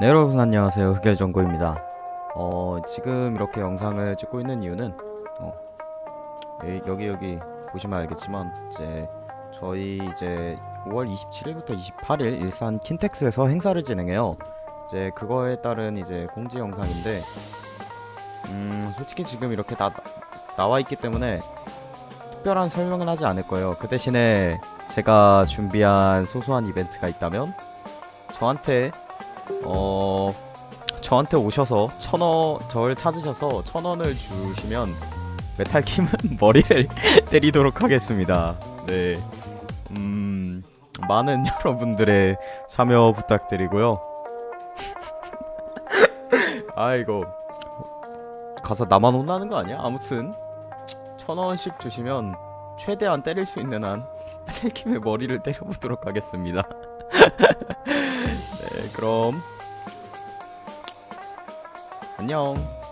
네 여러분 안녕하세요. 흑열정구입니다. 어 지금 이렇게 영상을 찍고 있는 이유는 어, 예, 여기 여기 보시면 알겠지만 이제 저희 이제 5월 27일부터 28일 일산 킨텍스에서 행사를 진행해요. 이제 그거에 따른 이제 공지 영상인데 음 솔직히 지금 이렇게 나, 나와 있기 때문에 특별한 설명은 하지 않을 거예요. 그 대신에 제가 준비한 소소한 이벤트가 있다면 저한테 어 저한테 오셔서 천원 저를 찾으셔서 천 원을 주시면 메탈킴은 머리를 때리도록 하겠습니다. 네, 음 많은 여러분들의 참여 부탁드리고요. 아이고 가서 나만 혼나는 거 아니야? 아무튼 천 원씩 주시면 최대한 때릴 수 있는 한 메탈킴의 머리를 때려보도록 하겠습니다. 네, 그럼 안녕.